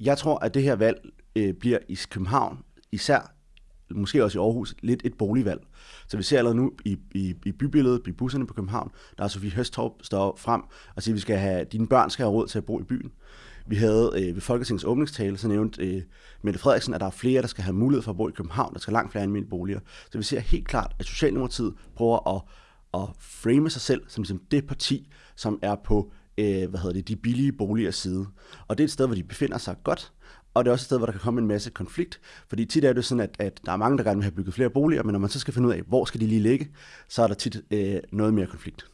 Jeg tror, at det her valg øh, bliver i København, især måske også i Aarhus, lidt et boligvalg. Så vi ser allerede nu i, i, i bybilledet, i busserne på København, der er Sofie Høstorp står frem og siger, at vi skal have, dine børn skal have råd til at bo i byen. Vi havde øh, ved Folketingets åbningstale, så nævnte øh, Mette Frederiksen, at der er flere, der skal have mulighed for at bo i København. Der skal langt flere almindelige boliger. Så vi ser helt klart, at Socialdemokratiet prøver at, at frame sig selv som ligesom det parti, som er på øh, hvad hedder det, de billige boliger side. Og det er et sted, hvor de befinder sig godt, og det er også et sted, hvor der kan komme en masse konflikt. Fordi tit er det sådan, at, at der er mange, der gerne vil have bygget flere boliger, men når man så skal finde ud af, hvor skal de lige ligge, så er der tit øh, noget mere konflikt.